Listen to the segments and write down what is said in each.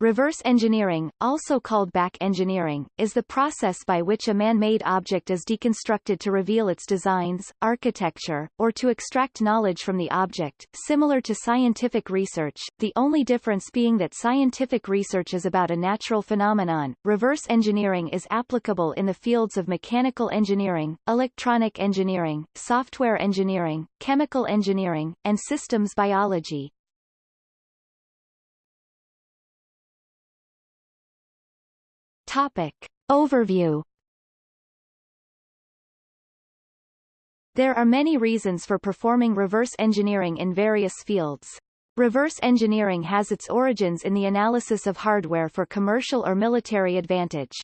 Reverse engineering, also called back engineering, is the process by which a man-made object is deconstructed to reveal its designs, architecture, or to extract knowledge from the object, similar to scientific research, the only difference being that scientific research is about a natural phenomenon. Reverse engineering is applicable in the fields of mechanical engineering, electronic engineering, software engineering, chemical engineering, and systems biology. Topic. Overview There are many reasons for performing reverse engineering in various fields. Reverse engineering has its origins in the analysis of hardware for commercial or military advantage.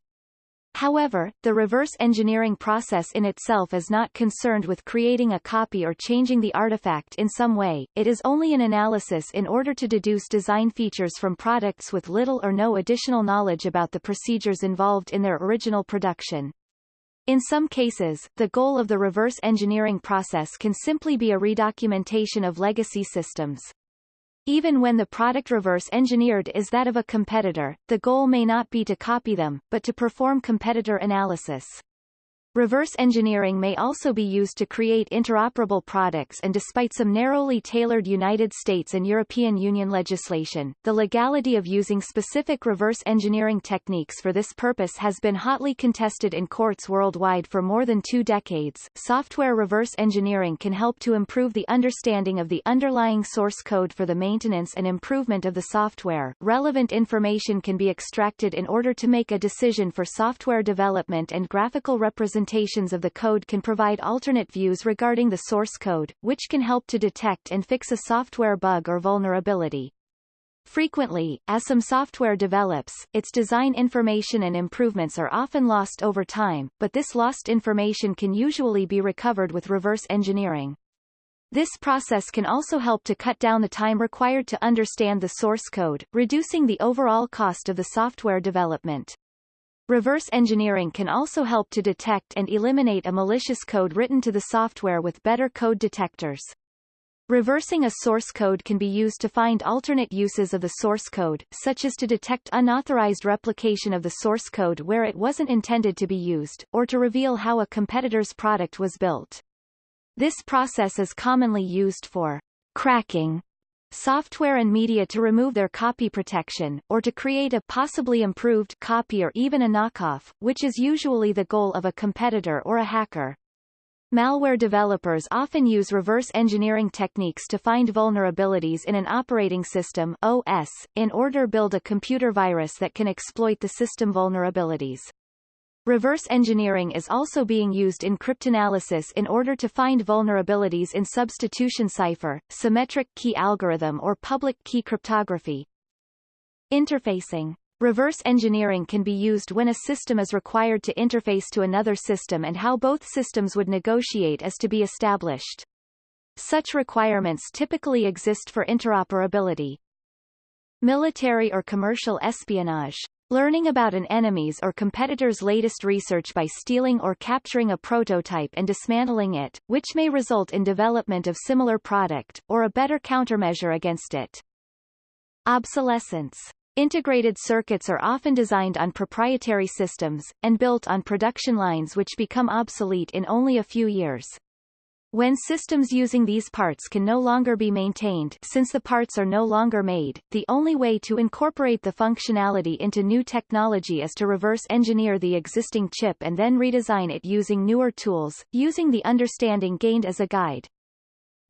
However, the reverse engineering process in itself is not concerned with creating a copy or changing the artifact in some way, it is only an analysis in order to deduce design features from products with little or no additional knowledge about the procedures involved in their original production. In some cases, the goal of the reverse engineering process can simply be a redocumentation of legacy systems. Even when the product reverse engineered is that of a competitor, the goal may not be to copy them, but to perform competitor analysis. Reverse engineering may also be used to create interoperable products and despite some narrowly tailored United States and European Union legislation, the legality of using specific reverse engineering techniques for this purpose has been hotly contested in courts worldwide for more than two decades. Software reverse engineering can help to improve the understanding of the underlying source code for the maintenance and improvement of the software. Relevant information can be extracted in order to make a decision for software development and graphical representation implementations of the code can provide alternate views regarding the source code, which can help to detect and fix a software bug or vulnerability. Frequently, as some software develops, its design information and improvements are often lost over time, but this lost information can usually be recovered with reverse engineering. This process can also help to cut down the time required to understand the source code, reducing the overall cost of the software development. Reverse engineering can also help to detect and eliminate a malicious code written to the software with better code detectors. Reversing a source code can be used to find alternate uses of the source code, such as to detect unauthorized replication of the source code where it wasn't intended to be used, or to reveal how a competitor's product was built. This process is commonly used for cracking software and media to remove their copy protection, or to create a possibly improved copy or even a knockoff, which is usually the goal of a competitor or a hacker. Malware developers often use reverse engineering techniques to find vulnerabilities in an operating system OS, in order build a computer virus that can exploit the system vulnerabilities. Reverse engineering is also being used in cryptanalysis in order to find vulnerabilities in substitution cipher, symmetric key algorithm or public key cryptography. Interfacing Reverse engineering can be used when a system is required to interface to another system and how both systems would negotiate is to be established. Such requirements typically exist for interoperability. Military or commercial espionage Learning about an enemy's or competitor's latest research by stealing or capturing a prototype and dismantling it, which may result in development of similar product, or a better countermeasure against it. Obsolescence Integrated circuits are often designed on proprietary systems, and built on production lines which become obsolete in only a few years. When systems using these parts can no longer be maintained since the parts are no longer made, the only way to incorporate the functionality into new technology is to reverse engineer the existing chip and then redesign it using newer tools, using the understanding gained as a guide.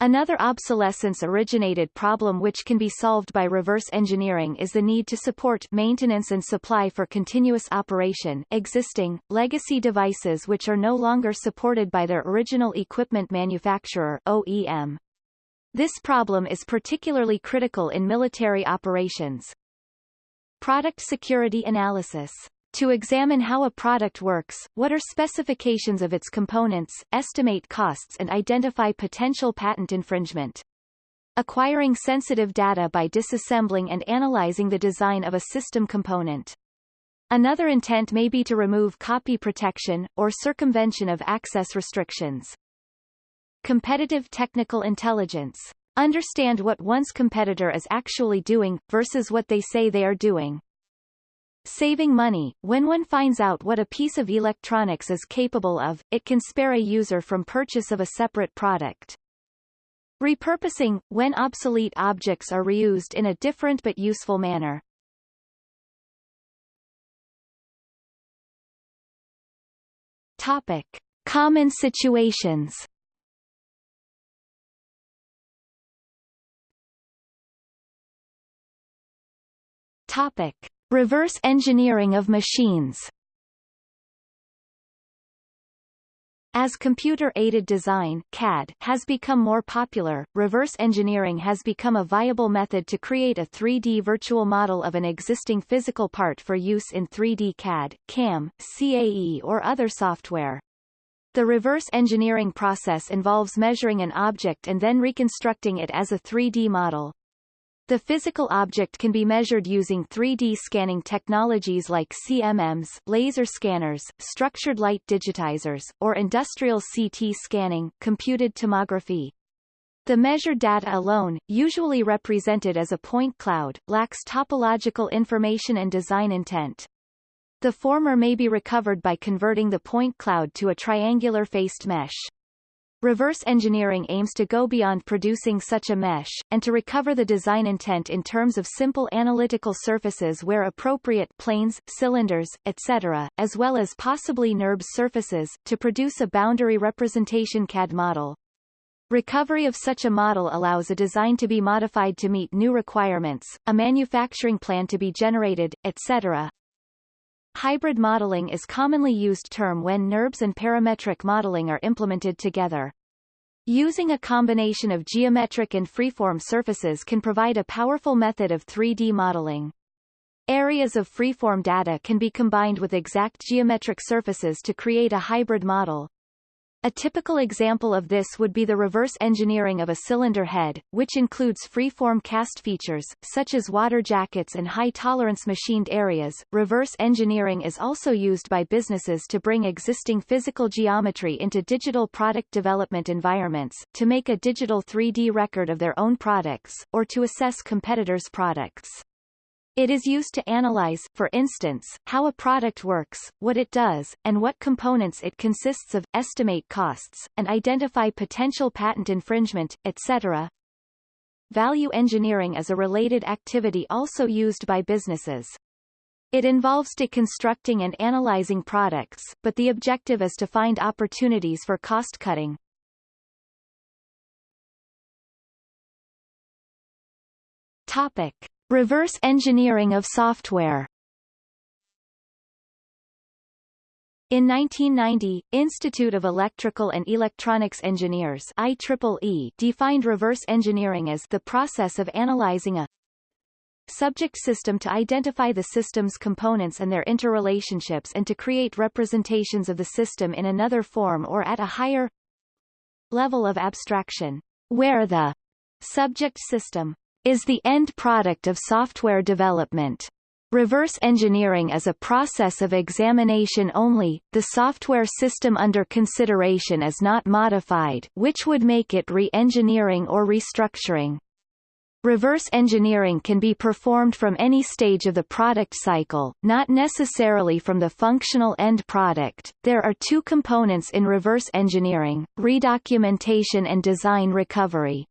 Another obsolescence-originated problem which can be solved by reverse engineering is the need to support maintenance and supply for continuous operation existing, legacy devices which are no longer supported by their original equipment manufacturer OEM. This problem is particularly critical in military operations. Product security analysis to examine how a product works, what are specifications of its components, estimate costs and identify potential patent infringement. Acquiring sensitive data by disassembling and analyzing the design of a system component. Another intent may be to remove copy protection, or circumvention of access restrictions. Competitive technical intelligence. Understand what one's competitor is actually doing, versus what they say they are doing. Saving money, when one finds out what a piece of electronics is capable of, it can spare a user from purchase of a separate product. Repurposing, when obsolete objects are reused in a different but useful manner. Topic. Common situations Topic. Reverse engineering of machines As computer-aided design CAD has become more popular, reverse engineering has become a viable method to create a 3D virtual model of an existing physical part for use in 3D CAD, CAM, CAE or other software. The reverse engineering process involves measuring an object and then reconstructing it as a 3D model. The physical object can be measured using 3D scanning technologies like CMMs, laser scanners, structured light digitizers, or industrial CT scanning, computed tomography. The measured data alone, usually represented as a point cloud, lacks topological information and design intent. The former may be recovered by converting the point cloud to a triangular-faced mesh. Reverse engineering aims to go beyond producing such a mesh, and to recover the design intent in terms of simple analytical surfaces where appropriate planes, cylinders, etc., as well as possibly NURBS surfaces, to produce a boundary representation CAD model. Recovery of such a model allows a design to be modified to meet new requirements, a manufacturing plan to be generated, etc. Hybrid modeling is commonly used term when NURBS and parametric modeling are implemented together. Using a combination of geometric and freeform surfaces can provide a powerful method of 3D modeling. Areas of freeform data can be combined with exact geometric surfaces to create a hybrid model. A typical example of this would be the reverse engineering of a cylinder head, which includes free-form cast features, such as water jackets and high-tolerance machined areas. Reverse engineering is also used by businesses to bring existing physical geometry into digital product development environments, to make a digital 3D record of their own products, or to assess competitors' products. It is used to analyze, for instance, how a product works, what it does, and what components it consists of, estimate costs, and identify potential patent infringement, etc. Value engineering is a related activity also used by businesses. It involves deconstructing and analyzing products, but the objective is to find opportunities for cost-cutting. Topic. Reverse engineering of software. In 1990, Institute of Electrical and Electronics Engineers IEEE defined reverse engineering as the process of analyzing a subject system to identify the system's components and their interrelationships and to create representations of the system in another form or at a higher level of abstraction, where the subject system is the end product of software development. Reverse engineering is a process of examination only, the software system under consideration is not modified which would make it re-engineering or restructuring. Reverse engineering can be performed from any stage of the product cycle, not necessarily from the functional end product. There are two components in reverse engineering, redocumentation and design recovery.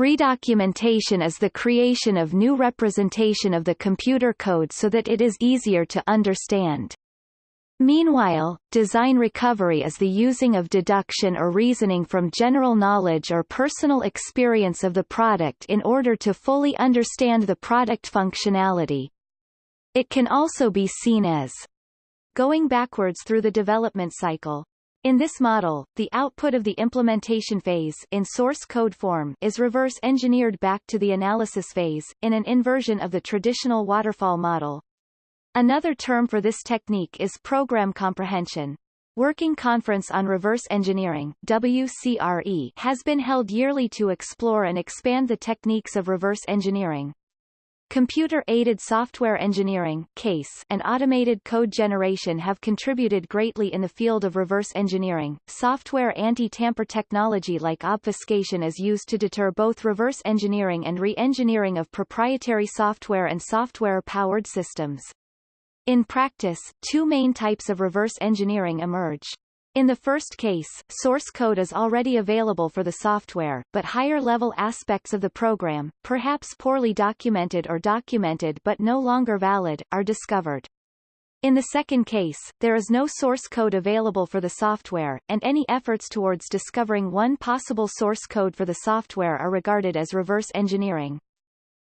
Redocumentation is the creation of new representation of the computer code so that it is easier to understand. Meanwhile, design recovery is the using of deduction or reasoning from general knowledge or personal experience of the product in order to fully understand the product functionality. It can also be seen as going backwards through the development cycle. In this model, the output of the implementation phase in source code form is reverse engineered back to the analysis phase, in an inversion of the traditional waterfall model. Another term for this technique is program comprehension. Working Conference on Reverse Engineering WCRE has been held yearly to explore and expand the techniques of reverse engineering. Computer-aided software engineering CASE and automated code generation have contributed greatly in the field of reverse engineering. Software anti-tamper technology like obfuscation is used to deter both reverse engineering and re-engineering of proprietary software and software-powered systems. In practice, two main types of reverse engineering emerge. In the first case, source code is already available for the software, but higher-level aspects of the program, perhaps poorly documented or documented but no longer valid, are discovered. In the second case, there is no source code available for the software, and any efforts towards discovering one possible source code for the software are regarded as reverse engineering.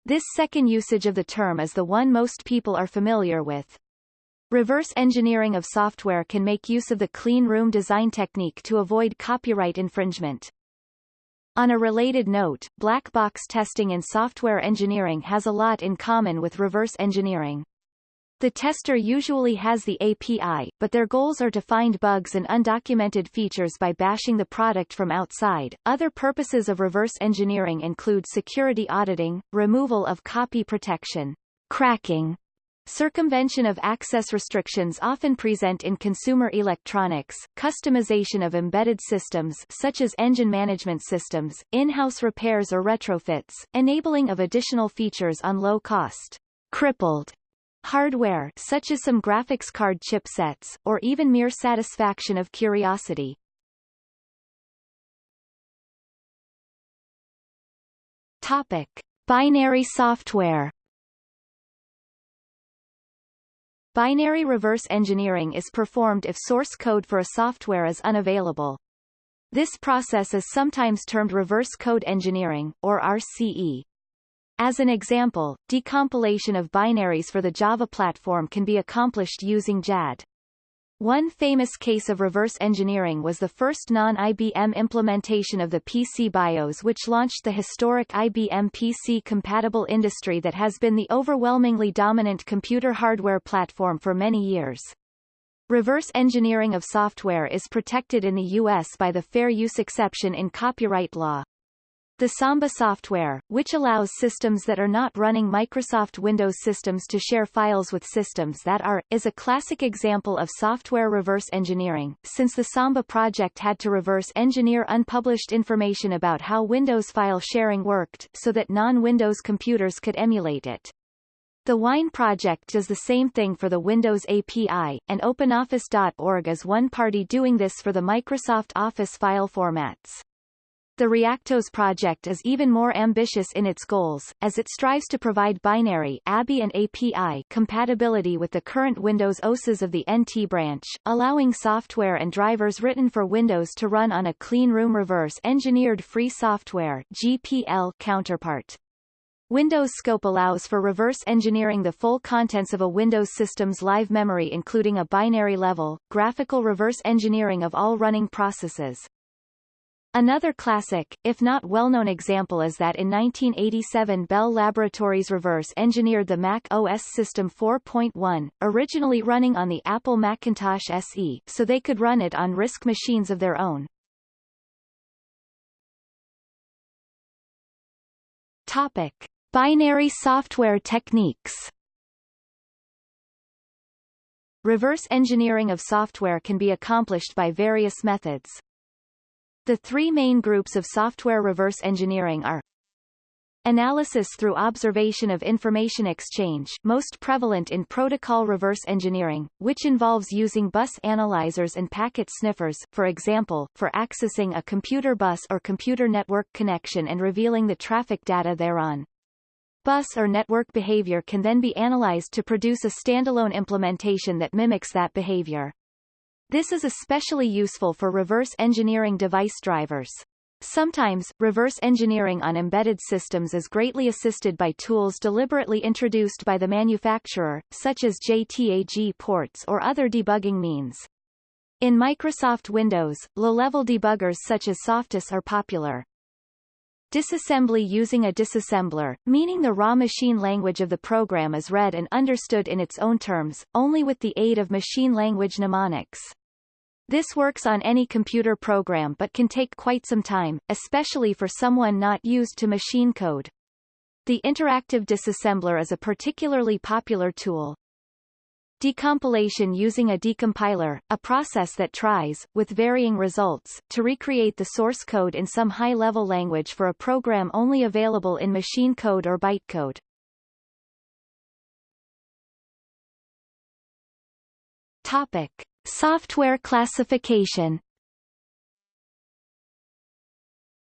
This second usage of the term is the one most people are familiar with. Reverse engineering of software can make use of the clean room design technique to avoid copyright infringement. On a related note, black box testing in software engineering has a lot in common with reverse engineering. The tester usually has the API, but their goals are to find bugs and undocumented features by bashing the product from outside. Other purposes of reverse engineering include security auditing, removal of copy protection, cracking, Circumvention of access restrictions often present in consumer electronics, customization of embedded systems such as engine management systems, in-house repairs or retrofits, enabling of additional features on low-cost, crippled hardware such as some graphics card chipsets, or even mere satisfaction of curiosity. Topic. Binary software Binary reverse engineering is performed if source code for a software is unavailable. This process is sometimes termed reverse code engineering, or RCE. As an example, decompilation of binaries for the Java platform can be accomplished using JAD. One famous case of reverse engineering was the first non-IBM implementation of the PC BIOS which launched the historic IBM PC-compatible industry that has been the overwhelmingly dominant computer hardware platform for many years. Reverse engineering of software is protected in the U.S. by the fair use exception in copyright law. The Samba software, which allows systems that are not running Microsoft Windows systems to share files with systems that are, is a classic example of software reverse engineering, since the Samba project had to reverse engineer unpublished information about how Windows file sharing worked, so that non-Windows computers could emulate it. The Wine project does the same thing for the Windows API, and OpenOffice.org is one party doing this for the Microsoft Office file formats. The Reactos project is even more ambitious in its goals, as it strives to provide binary ABI and API compatibility with the current Windows OSes of the NT branch, allowing software and drivers written for Windows to run on a clean room reverse-engineered free software GPL counterpart. Windows Scope allows for reverse engineering the full contents of a Windows system's live memory including a binary level, graphical reverse engineering of all running processes, Another classic, if not well-known example is that in 1987 Bell Laboratories reverse-engineered the Mac OS System 4.1, originally running on the Apple Macintosh SE, so they could run it on RISC machines of their own. Topic. Binary software techniques Reverse engineering of software can be accomplished by various methods. The three main groups of software reverse engineering are Analysis through observation of information exchange most prevalent in protocol reverse engineering, which involves using bus analyzers and packet sniffers, for example, for accessing a computer bus or computer network connection and revealing the traffic data thereon. Bus or network behavior can then be analyzed to produce a standalone implementation that mimics that behavior. This is especially useful for reverse engineering device drivers. Sometimes, reverse engineering on embedded systems is greatly assisted by tools deliberately introduced by the manufacturer, such as JTAG ports or other debugging means. In Microsoft Windows, low-level debuggers such as SoftICE are popular. Disassembly using a disassembler, meaning the raw machine language of the program is read and understood in its own terms, only with the aid of machine language mnemonics. This works on any computer program but can take quite some time, especially for someone not used to machine code. The interactive disassembler is a particularly popular tool. Decompilation using a decompiler, a process that tries, with varying results, to recreate the source code in some high-level language for a program only available in machine code or bytecode. Topic. Software classification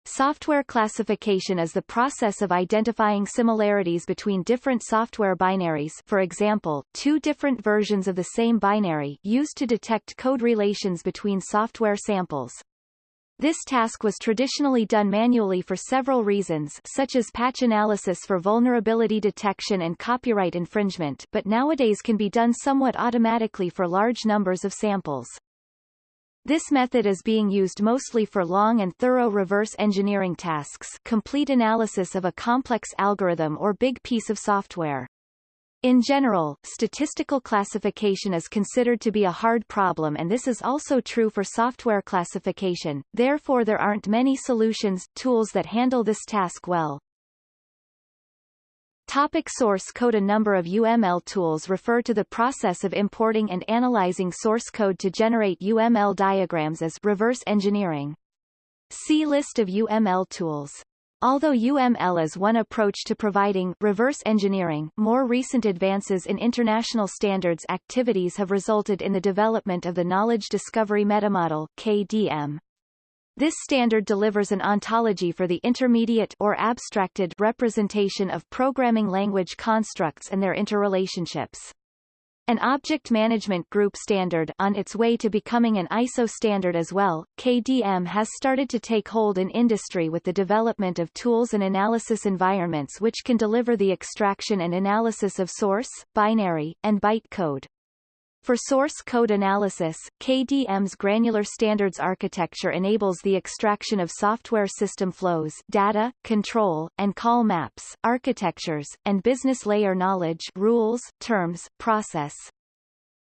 Software classification is the process of identifying similarities between different software binaries for example, two different versions of the same binary used to detect code relations between software samples. This task was traditionally done manually for several reasons such as patch analysis for vulnerability detection and copyright infringement but nowadays can be done somewhat automatically for large numbers of samples. This method is being used mostly for long and thorough reverse engineering tasks complete analysis of a complex algorithm or big piece of software. In general, statistical classification is considered to be a hard problem and this is also true for software classification, therefore there aren't many solutions, tools that handle this task well. Topic source code A number of UML tools refer to the process of importing and analyzing source code to generate UML diagrams as reverse engineering. See list of UML tools. Although UML is one approach to providing reverse engineering, more recent advances in international standards activities have resulted in the development of the Knowledge Discovery Metamodel KDM. This standard delivers an ontology for the intermediate or abstracted representation of programming language constructs and their interrelationships. An object management group standard on its way to becoming an ISO standard as well, KDM has started to take hold in industry with the development of tools and analysis environments which can deliver the extraction and analysis of source, binary, and byte code. For source code analysis, KDM's granular standards architecture enables the extraction of software system flows data, control, and call maps, architectures, and business layer knowledge rules, terms, process.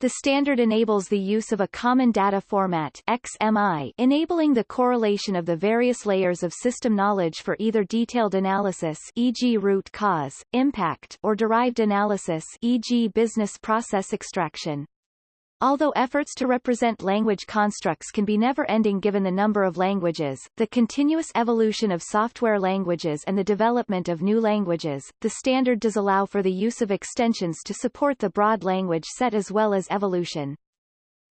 The standard enables the use of a common data format XMI, enabling the correlation of the various layers of system knowledge for either detailed analysis e.g. root cause, impact or derived analysis e.g. business process extraction. Although efforts to represent language constructs can be never-ending given the number of languages, the continuous evolution of software languages and the development of new languages, the standard does allow for the use of extensions to support the broad language set as well as evolution.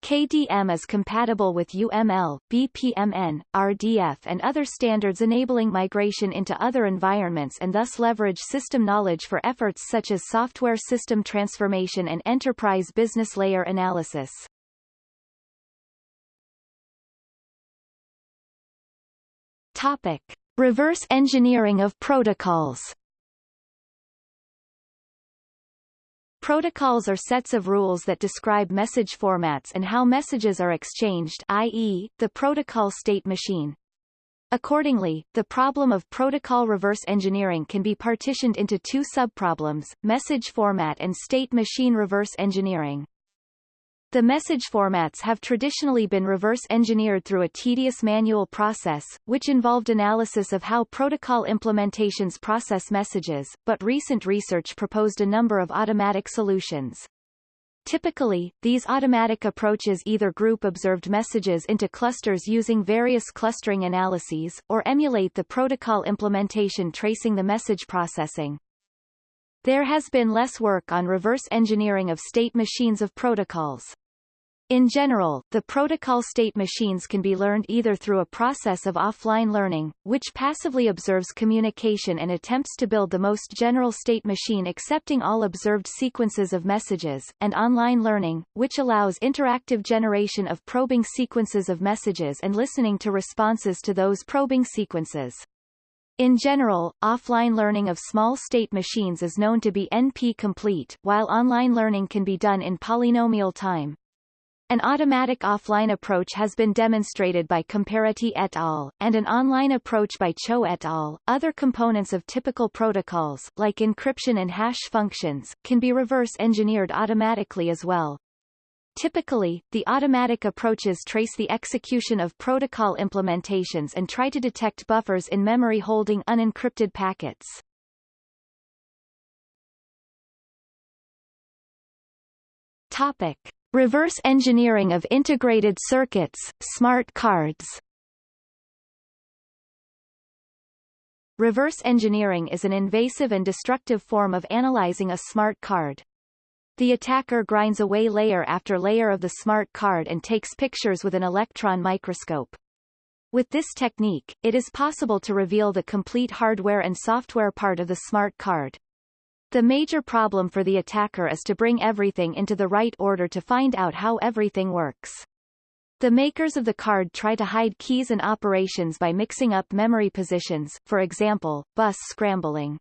KDM is compatible with UML, BPMN, RDF and other standards enabling migration into other environments and thus leverage system knowledge for efforts such as software system transformation and enterprise business layer analysis. Topic. Reverse engineering of protocols Protocols are sets of rules that describe message formats and how messages are exchanged i.e., the protocol state machine. Accordingly, the problem of protocol reverse engineering can be partitioned into two subproblems, message format and state machine reverse engineering. The message formats have traditionally been reverse engineered through a tedious manual process, which involved analysis of how protocol implementations process messages, but recent research proposed a number of automatic solutions. Typically, these automatic approaches either group observed messages into clusters using various clustering analyses, or emulate the protocol implementation tracing the message processing. There has been less work on reverse engineering of state machines of protocols. In general, the protocol state machines can be learned either through a process of offline learning, which passively observes communication and attempts to build the most general state machine accepting all observed sequences of messages, and online learning, which allows interactive generation of probing sequences of messages and listening to responses to those probing sequences. In general, offline learning of small state machines is known to be NP-complete, while online learning can be done in polynomial time. An automatic offline approach has been demonstrated by Comparetti et al., and an online approach by Cho et al. Other components of typical protocols, like encryption and hash functions, can be reverse engineered automatically as well. Typically, the automatic approaches trace the execution of protocol implementations and try to detect buffers in memory holding unencrypted packets. Topic. Reverse engineering of integrated circuits, smart cards Reverse engineering is an invasive and destructive form of analyzing a smart card. The attacker grinds away layer after layer of the smart card and takes pictures with an electron microscope. With this technique, it is possible to reveal the complete hardware and software part of the smart card. The major problem for the attacker is to bring everything into the right order to find out how everything works. The makers of the card try to hide keys and operations by mixing up memory positions, for example, bus scrambling.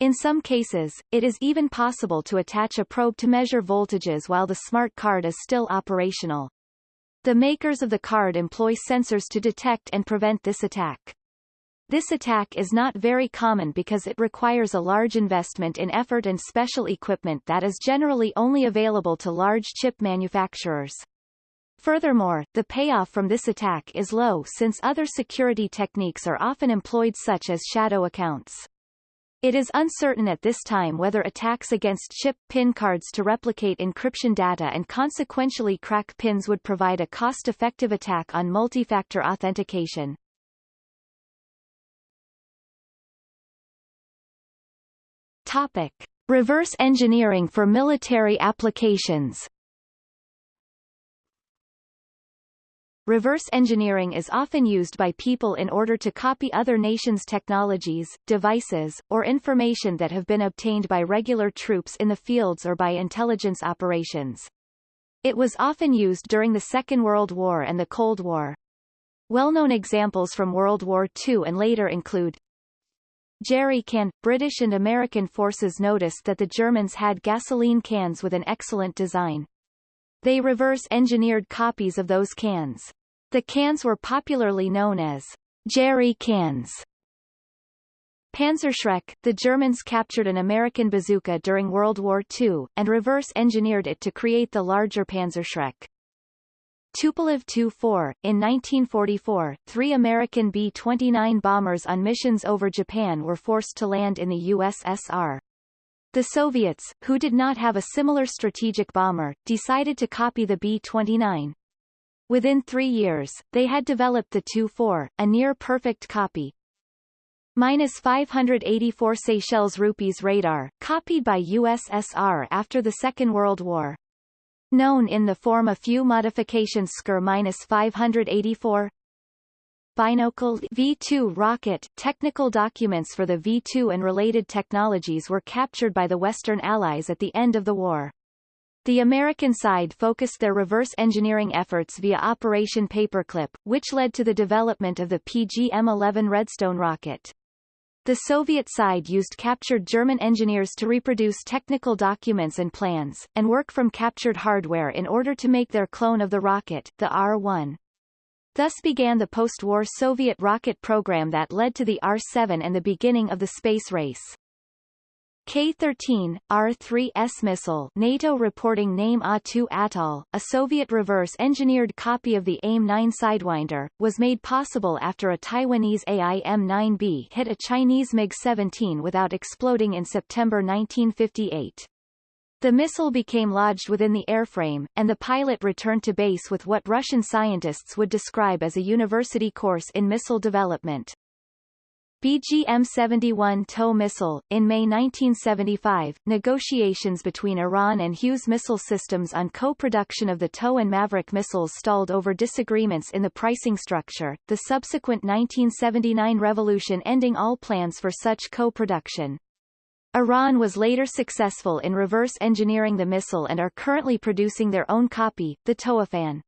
In some cases, it is even possible to attach a probe to measure voltages while the smart card is still operational. The makers of the card employ sensors to detect and prevent this attack. This attack is not very common because it requires a large investment in effort and special equipment that is generally only available to large chip manufacturers. Furthermore, the payoff from this attack is low since other security techniques are often employed such as shadow accounts. It is uncertain at this time whether attacks against chip PIN cards to replicate encryption data and consequentially crack pins would provide a cost-effective attack on multi-factor authentication. Topic. Reverse engineering for military applications Reverse engineering is often used by people in order to copy other nations' technologies, devices, or information that have been obtained by regular troops in the fields or by intelligence operations. It was often used during the Second World War and the Cold War. Well-known examples from World War II and later include Jerry can. British and American forces noticed that the Germans had gasoline cans with an excellent design. They reverse-engineered copies of those cans. The cans were popularly known as Jerry cans. Panzerschreck, the Germans captured an American bazooka during World War II, and reverse-engineered it to create the larger Panzerschreck. Tupolev Tu-4, in 1944, three American B-29 bombers on missions over Japan were forced to land in the USSR. The Soviets, who did not have a similar strategic bomber, decided to copy the B-29. Within three years, they had developed the Tu-4, a near-perfect copy. Minus 584 Seychelles rupees radar, copied by USSR after the Second World War. Known in the form a few modifications SKR 584 Binocle V2 rocket technical documents for the V2 and related technologies were captured by the Western Allies at the end of the war. The American side focused their reverse engineering efforts via Operation Paperclip, which led to the development of the PGM-11 Redstone rocket. The Soviet side used captured German engineers to reproduce technical documents and plans, and work from captured hardware in order to make their clone of the rocket, the R-1. Thus began the post-war Soviet rocket program that led to the R-7 and the beginning of the space race. K-13, R-3S missile NATO reporting name A-2 Atoll, a Soviet reverse-engineered copy of the AIM-9 Sidewinder, was made possible after a Taiwanese AIM-9B hit a Chinese MiG-17 without exploding in September 1958. The missile became lodged within the airframe, and the pilot returned to base with what Russian scientists would describe as a university course in missile development. BGM-71 TOW missile. In May 1975, negotiations between Iran and Hughes Missile Systems on co-production of the TOW and Maverick missiles stalled over disagreements in the pricing structure, the subsequent 1979 revolution ending all plans for such co-production. Iran was later successful in reverse engineering the missile and are currently producing their own copy, the Toophan.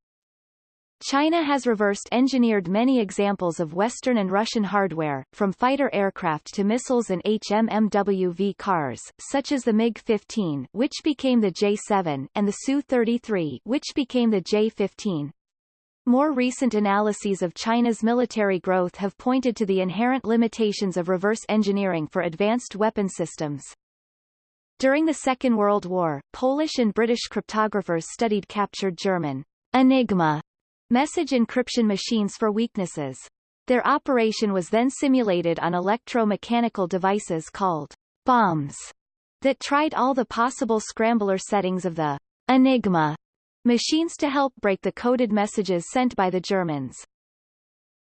China has reversed engineered many examples of Western and Russian hardware, from fighter aircraft to missiles and HMMWV cars, such as the MiG-15 which became the J-7, and the Su-33 which became the J-15. More recent analyses of China's military growth have pointed to the inherent limitations of reverse engineering for advanced weapon systems. During the Second World War, Polish and British cryptographers studied captured German Enigma message encryption machines for weaknesses. Their operation was then simulated on electro-mechanical devices called bombs that tried all the possible scrambler settings of the Enigma machines to help break the coded messages sent by the Germans.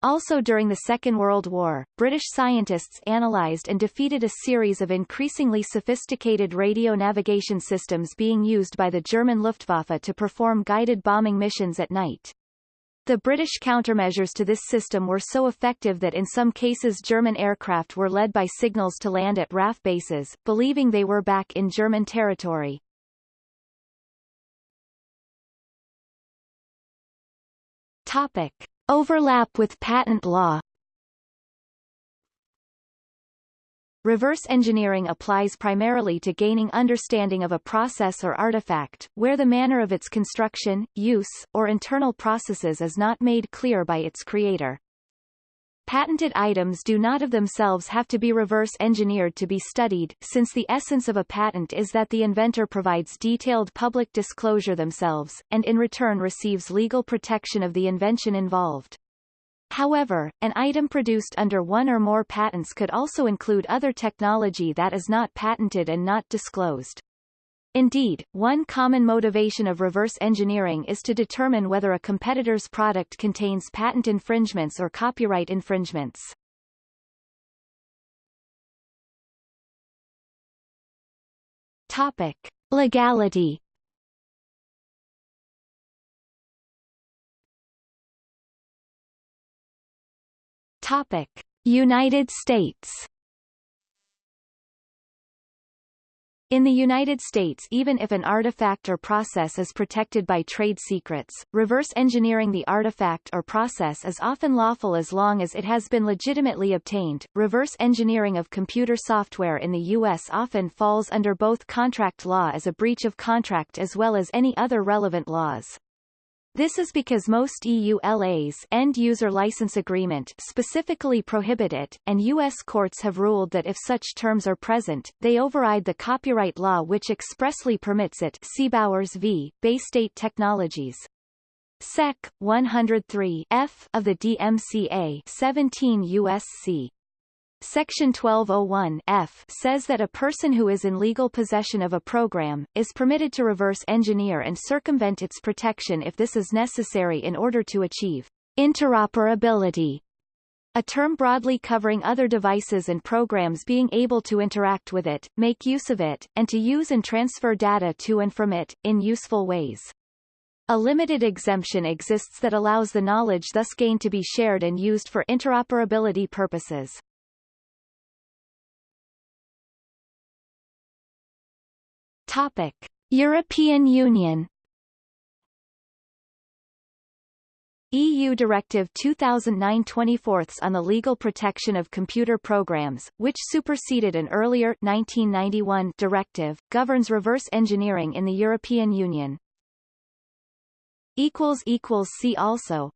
Also during the Second World War, British scientists analyzed and defeated a series of increasingly sophisticated radio navigation systems being used by the German Luftwaffe to perform guided bombing missions at night. The British countermeasures to this system were so effective that in some cases German aircraft were led by signals to land at RAF bases, believing they were back in German territory. Topic. Overlap with patent law Reverse engineering applies primarily to gaining understanding of a process or artifact, where the manner of its construction, use, or internal processes is not made clear by its creator. Patented items do not of themselves have to be reverse engineered to be studied, since the essence of a patent is that the inventor provides detailed public disclosure themselves, and in return receives legal protection of the invention involved. However, an item produced under one or more patents could also include other technology that is not patented and not disclosed. Indeed, one common motivation of reverse engineering is to determine whether a competitor's product contains patent infringements or copyright infringements. Topic. Legality Topic. United States In the United States even if an artifact or process is protected by trade secrets, reverse engineering the artifact or process is often lawful as long as it has been legitimately obtained. Reverse engineering of computer software in the U.S. often falls under both contract law as a breach of contract as well as any other relevant laws. This is because most EULAs end-user license agreement specifically prohibit it, and U.S. courts have ruled that if such terms are present, they override the copyright law which expressly permits it see Bowers v. Baystate Technologies. Sec. 103 F of the DMCA 17 U.S.C. Section 1201 F says that a person who is in legal possession of a program, is permitted to reverse engineer and circumvent its protection if this is necessary in order to achieve interoperability, a term broadly covering other devices and programs being able to interact with it, make use of it, and to use and transfer data to and from it, in useful ways. A limited exemption exists that allows the knowledge thus gained to be shared and used for interoperability purposes. Topic: European Union EU Directive 2009-24 on the legal protection of computer programs, which superseded an earlier 1991 directive, governs reverse engineering in the European Union. equals equals See also